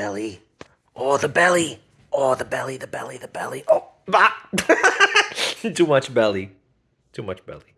belly. Oh, the belly. Oh, the belly, the belly, the belly. Oh, bah. Too much belly. Too much belly.